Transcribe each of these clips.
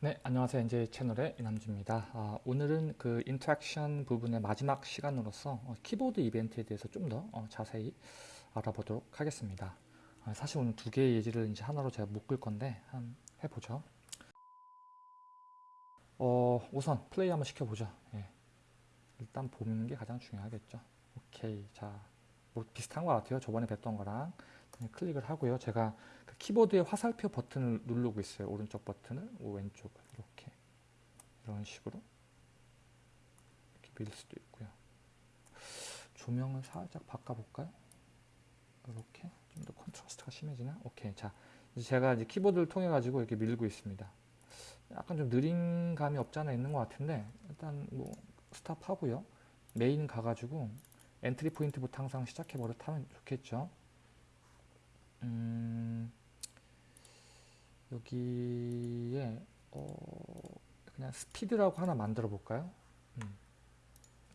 네, 안녕하세요. NJ 채널의 이남주입니다. 아, 오늘은 그 interaction 부분의 마지막 시간으로서 어, 키보드 이벤트에 대해서 좀더 어, 자세히 알아보도록 하겠습니다. 아, 사실 오늘 두 개의 예제를 이제 하나로 제가 묶을 건데 한 해보죠. 어, 우선 플레이 한번 시켜보죠. 예. 일단 보는 게 가장 중요하겠죠. 오케이. 자, 뭐 비슷한 것 같아요. 저번에 봤던 거랑 클릭을 하고요. 제가 그 키보드의 화살표 버튼을 누르고 있어요. 오른쪽 버튼을 왼쪽을 이렇게 이런 식으로 이렇게 밀 수도 있고요. 조명을 살짝 바꿔볼까요? 이렇게 좀 더 contrast가 심해지나? 오케이. 자, 이제 제가 이제 키보드를 통해 가지고 이렇게 밀고 있습니다. 약간 좀 느린 감이 없지 않아 있는 것 같은데 일단 뭐 stop 하고요. 메인 가가지고 entry point부터 항상 시작해 버릇하면 좋겠죠. 음, 여기에 어, 그냥 스피드라고 하나 만들어 볼까요? 음,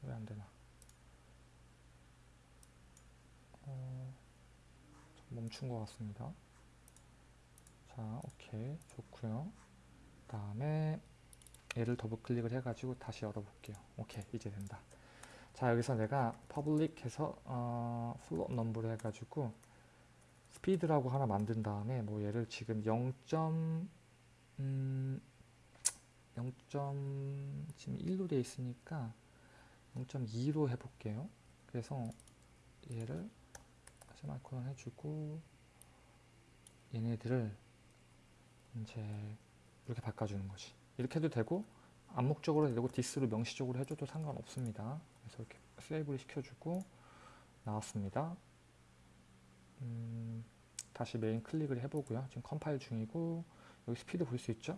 왜 안 되나? 어, 멈춘 것 같습니다. 자, 오케이, 좋고요. 다음에 얘를 더블 클릭을 해가지고 다시 열어볼게요. 오케이, 이제 된다. 자, 여기서 내가 public 해서 어, float number로 해가지고 스피드라고 하나 만든 다음에 뭐 얘를 지금 0. 음, 0. 지금 1로 돼 있으니까 0.2로 해볼게요. 그래서 얘를 세마이콘 해주고 얘네들을 이제 이렇게 바꿔주는 거지. 이렇게 해도 되고 암묵적으로 되고 디스로 명시적으로 해줘도 상관없습니다. 그래서 이렇게 세이브를 시켜주고 나왔습니다. 음, 다시 메인 클릭을 해보고요. 지금 컴파일 중이고 여기 스피드 볼 수 있죠?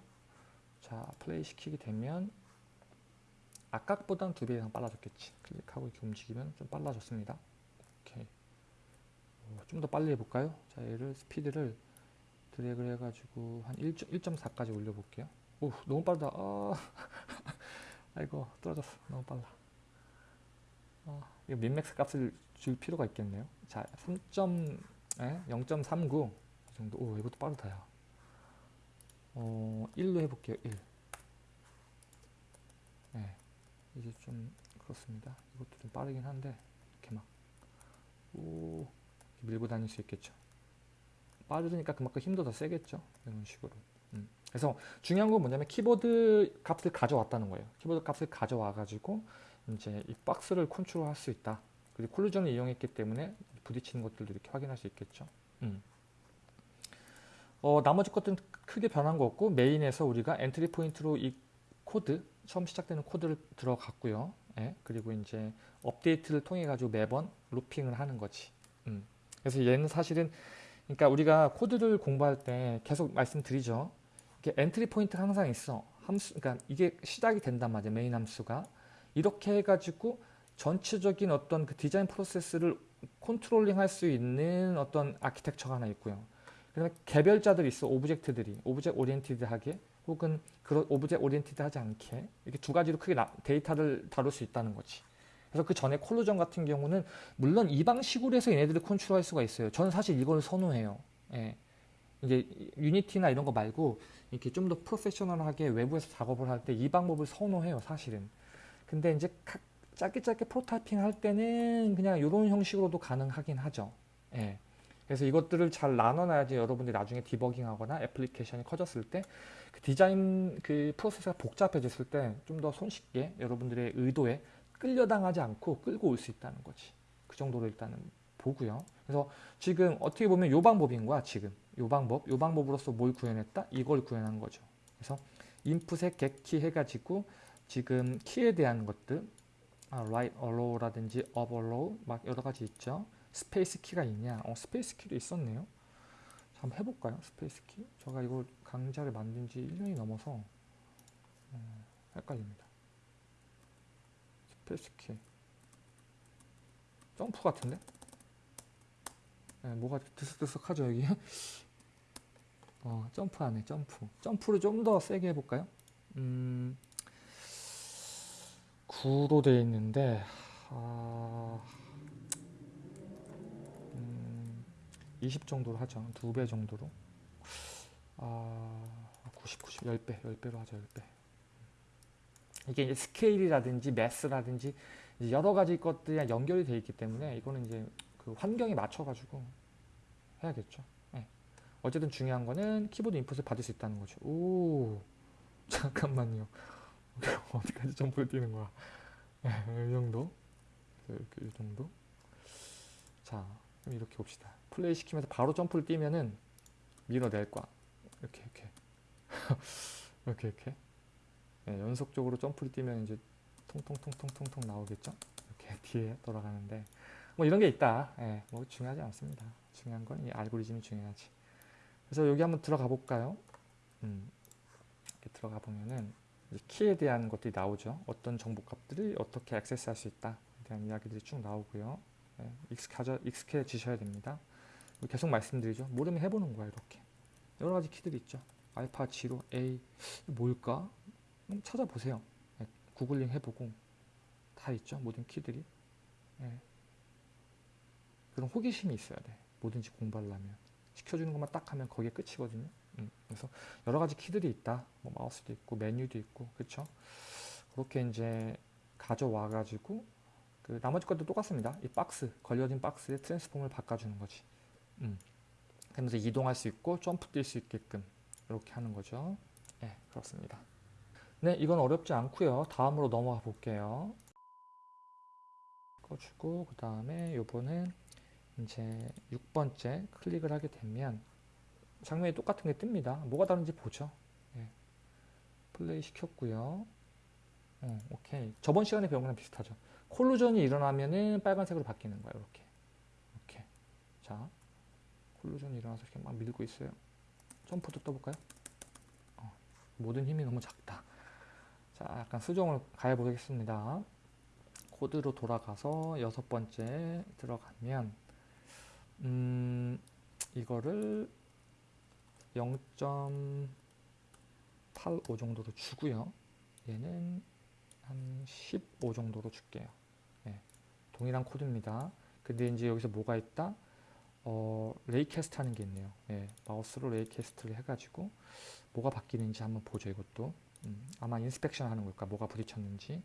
자 플레이 시키게 되면 아까보다는 두배 이상 빨라졌겠지. 클릭하고 이렇게 움직이면 좀 빨라졌습니다. 오케이. 좀 더 빨리 해볼까요? 자 얘를 스피드를 드래그를 해가지고 한 1.4까지 올려볼게요. 오 너무 빠르다. 아, 아이고 떨어졌어. 너무 빨라. 아, 이거 민맥스 값을 줄 필요가 있겠네요. 자, 3. 0.39 정도. 오, 이것도 빠르다, 야. 어, 1로 해볼게요, 1. 네, 이제 좀 그렇습니다. 이것도 좀 빠르긴 한데, 이렇게 막, 오, 밀고 다닐 수 있겠죠. 빠르니까 그만큼 힘도 더 세겠죠. 이런 식으로. 음. 그래서 중요한 건 뭐냐면 키보드 값을 가져왔다는 거예요. 키보드 값을 가져와가지고 이제 이 박스를 컨트롤 할 수 있다. 그리고 collision을 이용했기 때문에 부딪히는 것들도 이렇게 확인할 수 있겠죠. 음. 어, 나머지 것들은 크게 변한 거 없고 메인에서 우리가 entry point로 이 코드 처음 시작되는 코드를 들어갔고요. 예, 그리고 이제 업데이트를 통해 가지고 매번 looping을 하는 거지. 음. 그래서 얘는 사실은 그러니까 우리가 코드를 공부할 때 계속 말씀드리죠. 이게 entry point가 항상 있어. 함수, 그러니까 이게 시작이 된단 말이야. 메인 함수가. 이렇게 해가지고 전체적인 어떤 그 디자인 프로세스를 controlling 할 수 있는 어떤 아키텍처가 하나 있고요. 그다음에 개별자들이 있어. object들이. object oriented하게 혹은 그런 object oriented 하지 않게 이렇게 두 가지로 크게 나, 데이터를 다룰 수 있다는 거지. 그래서 그 전에 collision 같은 경우는 물론 이 방식으로 해서 얘네들을 컨트롤할 수가 있어요. 저는 사실 이걸 선호해요. 예. 이제 유니티나 이런 거 말고 이렇게 좀 더 프로페셔널하게 외부에서 작업을 할 때 이 방법을 선호해요. 사실은. 근데 이제 짧게 짧게 프로타이핑 할 때는 그냥 이런 형식으로도 가능하긴 하죠. 예. 그래서 이것들을 잘 나눠놔야지 여러분들이 나중에 디버깅하거나 애플리케이션이 커졌을 때 그 디자인 그 프로세스가 복잡해졌을 때 좀 더 손쉽게 여러분들의 의도에 끌려당하지 않고 끌고 올 수 있다는 거지. 그 정도로 일단은 보고요. 그래서 지금 어떻게 보면 요 방법인 거야 지금 요 방법 요 방법으로서 뭘 구현했다 이걸 구현한 거죠. 그래서 인풋에 get키 해가지고 지금 키에 대한 것들 아, right arrow라든지 up arrow 막 여러 가지 있죠. space key가 있냐? 어, space key도 있었네요. 한번 해볼까요? space key? 제가 이걸 강좌를 만든 지 1년이 넘어서 어, 헷갈립니다. space key 점프 같은데? 네, 뭐가 드석드석하죠 여기? 어, 점프 안에 점프 점프를 좀 더 세게 해볼까요? 음, 9로 되어 있는데 아, 음, 20 정도로 하죠. 두 배 정도로. 아, 90, 90, 10배, 10배로 하죠, 10배. 이게 이제 스케일이라든지 mass라든지 여러 가지 것들이랑 연결이 되어 있기 때문에 이거는 이제 그 환경에 맞춰가지고 해야겠죠. 예. 어쨌든 중요한 거는 키보드 input을 받을 수 있다는 거죠. 오, 잠깐만요. 어디까지 점프를 뛰는 거야? 예, 이 정도? 이렇게 이 정도? 자, 그럼 이렇게 봅시다. 플레이 시키면서 바로 점프를 뛰면은 밀어낼 거야. 이렇게, 이렇게. 이렇게, 이렇게. 예, 연속적으로 점프를 뛰면 이제 통통통통통통 나오겠죠? 이렇게 뒤에 돌아가는데 뭐 이런 게 있다. 예, 뭐 중요하지 않습니다. 중요한 건 이 알고리즘이 중요하지. 그래서 여기 한번 들어가 볼까요? 음, 이렇게 들어가 보면은 키에 대한 것들이 나오죠. 어떤 정보값들을 어떻게 액세스할 수 있다. 에 대한 이야기들이 쭉 나오고요. 예, 익숙하져, 익숙해지셔야 됩니다. 계속 말씀드리죠. 모르면 해보는 거야 이렇게. 여러 가지 키들이 있죠. 알파, 지로, A 뭘까? 찾아보세요. 예, 구글링 해보고 다 있죠. 모든 키들이. 예. 그런 호기심이 있어야 돼. 뭐든지 공부하려면. 시켜주는 것만 딱 하면 거기에 끝이거든요. 음, 그래서 여러 가지 키들이 있다. 뭐 마우스도 있고 메뉴도 있고 그렇죠. 그렇게 이제 가져와 가지고 그 나머지 것도 똑같습니다. 이 박스 걸려진 박스에 트랜스폼을 바꿔주는 거지. 음. 그러면서 이동할 수 있고 점프 뛸 수 있게끔 이렇게 하는 거죠. 네, 그렇습니다. 네, 이건 어렵지 않고요. 다음으로 넘어가 볼게요. 꺼주고 그 다음에 요번은 이제 6번째 클릭을 하게 되면 장면이 똑같은 게 뜹니다. 뭐가 다른지 보죠. 예. 플레이 시켰고요. 어, 오케이. 저번 시간에 배운 거랑 비슷하죠. 콜루전이 일어나면은 빨간색으로 바뀌는 거예요. 이렇게. 이렇게. 자, 콜루전이 일어나서 이렇게 막 밀고 있어요. 점프도 떠볼까요? 어, 모든 힘이 너무 작다. 자, 약간 수정을 가해보겠습니다. 코드로 돌아가서 여섯 번째 들어가면 음, 이거를 0.85 정도로 주고요. 얘는 한 15 정도로 줄게요. 네, 동일한 코드입니다. 근데 이제 여기서 뭐가 있다? 어, raycast 하는 게 있네요. 네, 마우스로 raycast를 해가지고 뭐가 바뀌는지 한번 보죠. 이것도 음, 아마 inspection 하는 걸까? 뭐가 부딪혔는지.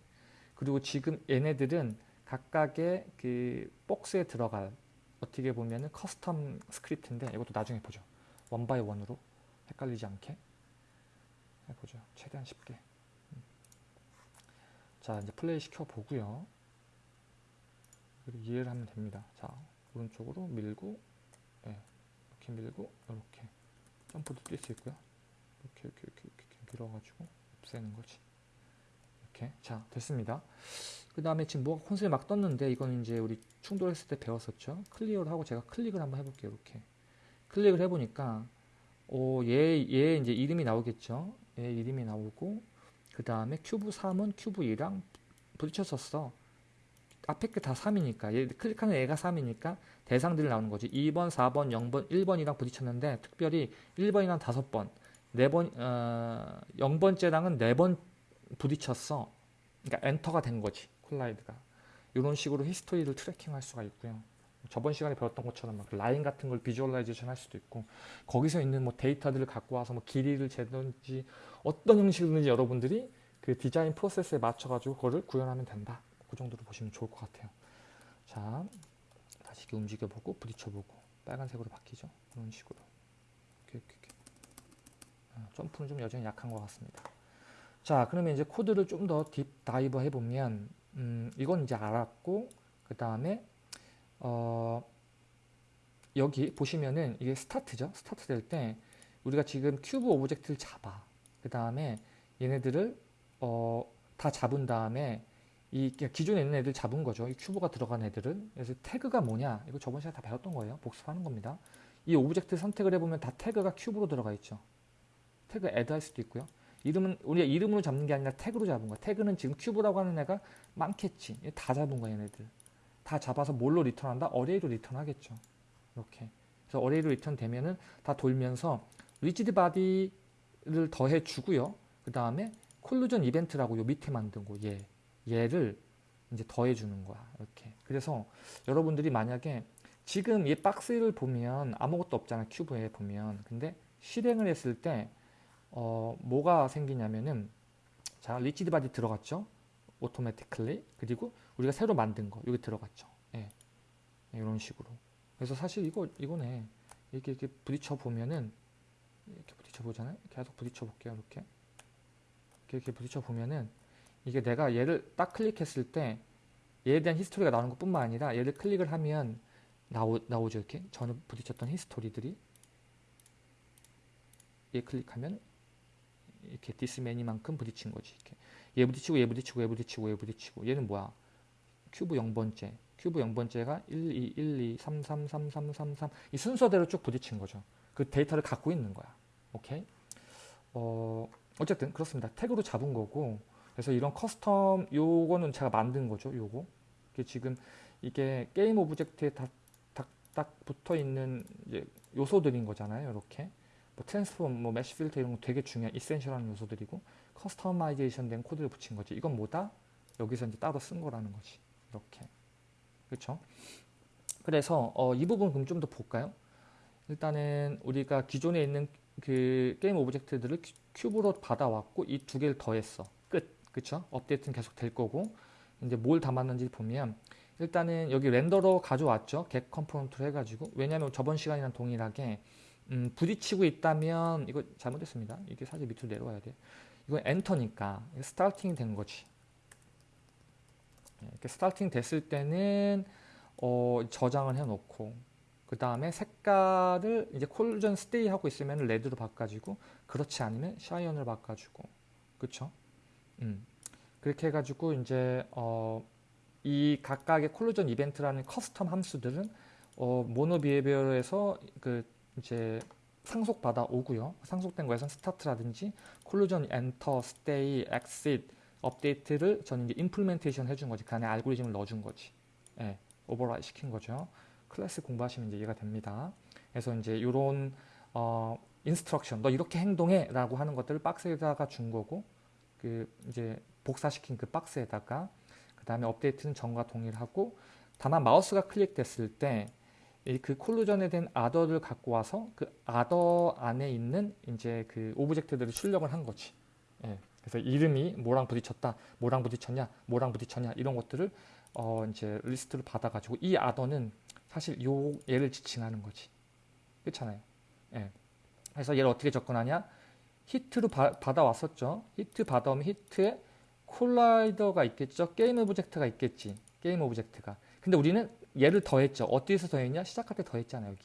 그리고 지금 얘네들은 각각의 그 박스에 들어갈 어떻게 보면은 custom script인데 이것도 나중에 보죠. one by one으로 헷갈리지 않게 해보죠. 최대한 쉽게. 음. 자 이제 플레이 시켜 보고요. 이해를 하면 됩니다. 자 오른쪽으로 밀고 예, 이렇게 밀고 이렇게 점프도 뛸 수 있고요. 이렇게 이렇게 이렇게, 이렇게 밀어가지고 없애는 거지. 이렇게 자 됐습니다. 그 다음에 지금 뭐가 콘솔에 막 떴는데 이건 이제 우리 충돌했을 때 배웠었죠. clear를 하고 제가 클릭을 한번 해볼게요. 이렇게 클릭을 해보니까 어, 얘, 얘 이제 이름이 나오겠죠. 얘 이름이 나오고 그 다음에 큐브 3은 큐브 2랑 부딪혔었어. 앞에 게 다 3이니까 얘 클릭하는 애가 3이니까 대상들이 나오는 거지. 2번, 4번, 0번, 1번이랑 부딪혔는데 특별히 1번이랑 5번, 4번, 어, 0번째랑은 4번 부딪혔어. 그러니까 enter가 된 거지. collide가. 이런 식으로 history를 tracking할 수가 있고요. 저번 시간에 배웠던 것처럼 막 라인 같은 걸 visualization 할 수도 있고 거기서 있는 뭐 데이터들을 갖고 와서 뭐 길이를 재든지 어떤 형식이든지 여러분들이 그 디자인 프로세스에 맞춰가지고 그거를 구현하면 된다. 그 정도로 보시면 좋을 것 같아요. 자, 다시 이렇게 움직여보고 부딪혀보고 빨간색으로 바뀌죠. 이런 식으로. 이렇게, 이렇게. 아, 점프는 좀 여전히 약한 것 같습니다. 자, 그러면 이제 코드를 좀 더 deep dive 해보면 음, 이건 이제 알았고 그 다음에 어, 여기 보시면은 이게 스타트죠. 스타트 될 때 우리가 지금 cube object를 잡아. 그 다음에 얘네들을 어, 다 잡은 다음에 이 기존에 있는 애들 잡은 거죠. 이 cube가 들어간 애들은. 그래서 태그가 뭐냐? 이거 저번 시간에 다 배웠던 거예요. 복습하는 겁니다. 이 object 선택을 해보면 다 태그가 cube로 들어가 있죠. 태그 add 할 수도 있고요. 이름은 우리가 이름으로 잡는 게 아니라 태그로 잡은 거야. 태그는 지금 cube라고 하는 애가 많겠지. 다 잡은 거야, 얘네들. 다 잡아서 뭘로 return한다? array로 return하겠죠. 이렇게. 그래서 array로 return 되면은 다 돌면서 rigid body를 더해 주고요. 그 다음에 collision event라고 요 밑에 만든 거 얘. 얘를 이제 더해 주는 거야. 이렇게. 그래서 여러분들이 만약에 지금 이 박스를 보면 아무것도 없잖아. cube에 보면. 근데 실행을 했을 때 어, 뭐가 생기냐면은 자 rigid body 들어갔죠 automatically 그리고 우리가 새로 만든 거 여기 들어갔죠. 예. 이런 식으로. 그래서 사실 이거 이거네. 이렇게 이렇게 부딪혀 보면은 이렇게 부딪혀 보잖아요. 계속 부딪혀 볼게요 이렇게. 이렇게, 이렇게 부딪혀 보면은 이게 내가 얘를 딱 클릭했을 때 얘에 대한 history가 나오는 것 뿐만 아니라 얘를 클릭을 하면 나오, 나오죠 이렇게. 전에 부딪혔던 history들이. 얘 클릭하면 이렇게 this many만큼 부딪힌 거지 이렇게 얘 부딪히고 얘 부딪히고 얘 부딪히고 얘 부딪히고 얘는 뭐야 큐브 0번째 큐브 0번째가 1, 2, 1, 2, 3, 3, 3, 3, 3, 3. 이 순서대로 쭉 부딪힌 거죠. 그 데이터를 갖고 있는 거야. 오케이? 어, 어쨌든 그렇습니다. 태그로 잡은 거고 그래서 이런 custom 요거는 제가 만든 거죠. 요거. 이게 지금 이게 game object에 딱, 딱, 딱 붙어 있는 요소들인 거잖아요. 이렇게. 뭐 transform, 뭐 mesh filter 이런 거 되게 중요한 essential한 요소들이고 customization 된 코드를 붙인 거지. 이건 뭐다? 여기서 이제 따로 쓴 거라는 거지. 이렇게. 그렇죠? 그래서 어, 이 부분 그럼 좀 더 볼까요? 일단은 우리가 기존에 있는 그 game object들을 cube로 받아왔고 이 두 개를 더했어. 끝. 그쵸? 업데이트는 계속 될 거고 이제 뭘 담았는지 보면 일단은 여기 renderer 가져왔죠. get component로 해가지고 왜냐하면 저번 시간이랑 동일하게 음, 부딪히고 있다면 이거 잘못했습니다. 이게 사실 밑으로 내려와야 돼. 이건 enter니까 starting이 된 거지. 네, 이렇게 starting 됐을 때는 어, 저장을 해놓고 그 다음에 색깔을 이제 collision stay 하고 있으면 red로 바꿔주고 그렇지 않으면 cyan을 바꿔주고 그쵸? 음. 그렇게 해가지고 이제 어, 이 각각의 collision event라는 custom 함수들은 어, MonoBehaviour에서 그 이제 상속받아 오고요. 상속된 거에선 start라든지 collision enter, stay, exit, 업데이트를 저는 이제 implementation 해준 거지. 그 안에 알고리즘을 넣어준 거지. 예, override 시킨 거죠. 클래스 공부하시면 이제 이해가 됩니다. 그래서 이제 이런 어, instruction, 너 이렇게 행동해 라고 하는 것들을 박스에다가 준 거고 그 이제 복사시킨 그 박스에다가 그 다음에 업데이트는 전과 동일하고 다만 마우스가 클릭됐을 때 그 collision에 된 other를 갖고 와서 그 other 안에 있는 이제 그 object들을 출력을 한 거지. 예. 그래서 이름이 뭐랑 부딪혔다, 뭐랑 부딪혔냐, 뭐랑 부딪혔냐 이런 것들을 어 이제 리스트를 받아가지고 이 other는 사실 요 얘를 지칭하는 거지. 그렇잖아요. 예. 그래서 얘를 어떻게 접근하냐? hit로 바, 받아왔었죠. 히트 받아오면 hit에 collider가 있겠죠. game object가 있겠지. game object가. 근데 우리는 얘를 더했죠. 어디에서 더했냐? 시작할 때 더했잖아요. 여기.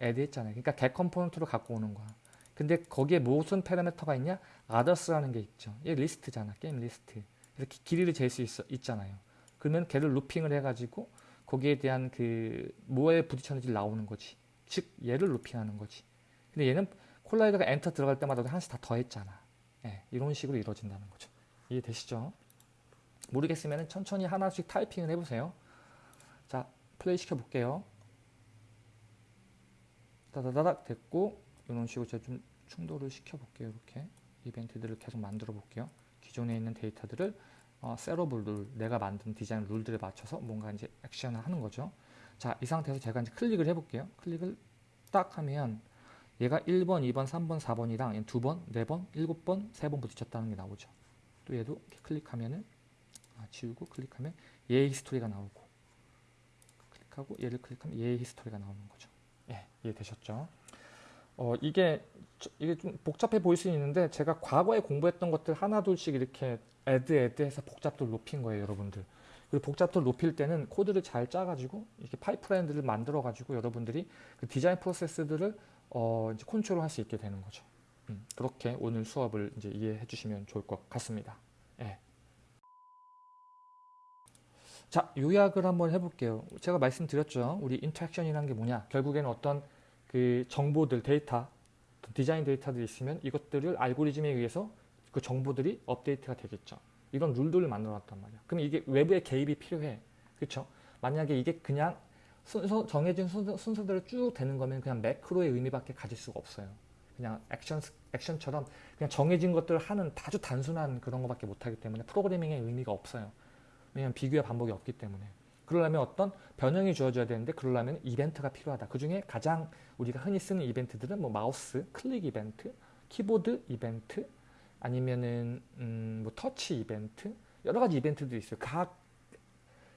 add 했잖아요. 그러니까 get 컴포넌트로 갖고 오는 거야. 근데 거기에 무슨 파라미터가 있냐? others라는 게 있죠. 얘 리스트잖아. 게임 리스트. 그래서 길이를 잴 수 있잖아요. 그러면 걔를 looping을 해가지고 거기에 대한 그 뭐에 부딪혔는지 나오는 거지. 즉 얘를 looping하는 거지. 근데 얘는 collider가 enter 들어갈 때마다 하나씩 다 더했잖아. 예, 이런 식으로 이루어진다는 거죠. 이해되시죠? 모르겠으면 천천히 하나씩 타이핑을 해보세요. 자, 플레이 시켜볼게요. 다다다닥 됐고 이런 식으로 제가 좀 충돌을 시켜볼게요. 이렇게 이벤트들을 계속 만들어 볼게요. 기존에 있는 데이터들을 어, 셋업을 룰, 내가 만든 디자인 룰들에 맞춰서 뭔가 이제 액션을 하는 거죠. 자, 이 상태에서 제가 이제 클릭을 해볼게요. 클릭을 딱 하면 얘가 1번, 2번, 3번, 4번이랑 2번, 4번, 7번, 3번 부딪혔다는 게 나오죠. 또 얘도 이렇게 클릭하면은 아, 지우고 클릭하면 얘의 히스토리가 나오고 클릭하고 얘를 클릭하면 얘의 history가 나오는 거죠. 예, 이해되셨죠? 어, 이게 이게 좀 복잡해 보일 수 있는데 제가 과거에 공부했던 것들 하나둘씩 이렇게 add add 해서 복잡도를 높인 거예요, 여러분들. 그리고 복잡도를 높일 때는 코드를 잘 짜가지고 이렇게 파이프라인들을 만들어가지고 여러분들이 그 디자인 프로세스들을 어, 이제 컨트롤 할 수 있게 되는 거죠. 음, 그렇게 오늘 수업을 이제 이해해 주시면 좋을 것 같습니다. 예. 자, 요약을 한번 해볼게요. 제가 말씀드렸죠. 우리 interaction이라는 게 뭐냐? 결국에는 어떤 그 정보들, 데이터, 디자인 데이터들이 있으면 이것들을 알고리즘에 의해서 그 정보들이 업데이트가 되겠죠. 이런 룰들을 만들어 놨단 말이야. 그럼 이게 외부의 개입이 필요해. 그렇죠? 만약에 이게 그냥 순서, 정해진 순서, 순서대로 쭉 되는 거면 그냥 매크로의 의미밖에 가질 수가 없어요. 그냥 액션, 액션처럼 그냥 정해진 것들을 하는 아주 단순한 그런 것밖에 못하기 때문에 프로그래밍의 의미가 없어요. 왜냐하면 비교의 반복이 없기 때문에. 그러려면 어떤 변형이 주어져야 되는데 그러려면 이벤트가 필요하다. 그 중에 가장 우리가 흔히 쓰는 이벤트들은 뭐 마우스, 클릭 이벤트, 키보드 이벤트 아니면은 음, 뭐 터치 이벤트 여러 가지 이벤트들이 있어요. 각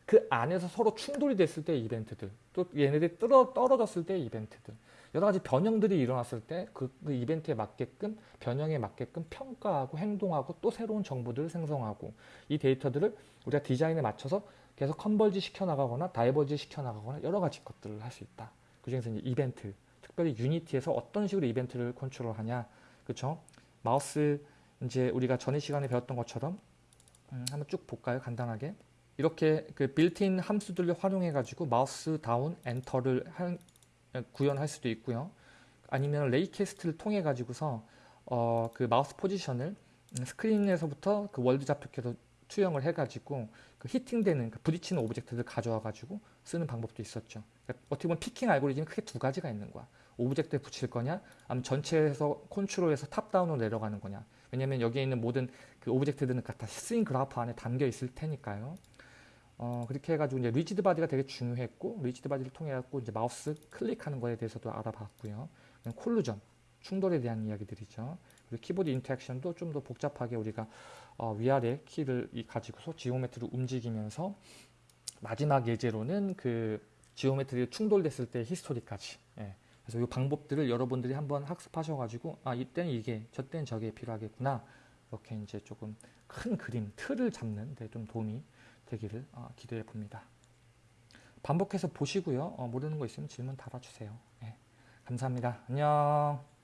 그 안에서 서로 충돌이 됐을 때 이벤트들 또 얘네들이 떨어, 떨어졌을 때 이벤트들 여러 가지 변형들이 일어났을 때그 이벤트에 맞게끔 변형에 맞게끔 평가하고 행동하고 또 새로운 정보들을 생성하고 이 데이터들을 우리가 디자인에 맞춰서 계속 converge 시켜 나가거나 diverge 시켜 나가거나 여러 가지 것들을 할 수 있다. 그 중에서 이제 이벤트 특별히 Unity에서 어떤 식으로 이벤트를 컨트롤하냐. 그쵸? 마우스 이제 우리가 전에 시간에 배웠던 것처럼 음, 한번 쭉 볼까요? 간단하게. 이렇게 그 빌트인 함수들을 활용해 가지고 mouse down enter를 할, 구현할 수도 있고요. 아니면 raycast를 통해 가지고서 어, 그 마우스 포지션을 음, 스크린에서부터 그 월드 좌표계로 투영을 해 가지고 그 hitting되는 그 부딪히는 object를 가져와 가지고 쓰는 방법도 있었죠. 그러니까 어떻게 보면 picking 알고리즘이 크게 두 가지가 있는 거야. object에 붙일 거냐? 아니면 전체에서 컨트롤에서 top-down으로 내려가는 거냐? 왜냐면 여기에 있는 모든 그 object들은 다 scene graph 안에 담겨 있을 테니까요 어, 그렇게 해가지고 이제 rigid body가 되게 중요했고 rigid body를 통해 갖고 이제 마우스 클릭하는 거에 대해서도 알아봤고요. collision 충돌에 대한 이야기들이죠. 그리고 키보드 interaction도 좀 더 복잡하게 우리가 어, 위아래 키를 가지고서 geometry를 움직이면서 마지막 예제로는 그 geometry 충돌됐을 때 history까지. 예. 그래서 이 방법들을 여러분들이 한번 학습하셔가지고 아 이때는 이게 저때는 저게 필요하겠구나. 이렇게 이제 조금 큰 그림 틀을 잡는 데 좀 도움이 되기를 어, 기대해 봅니다. 반복해서 보시고요. 어, 모르는 거 있으면 질문 달아주세요. 네, 감사합니다. 안녕.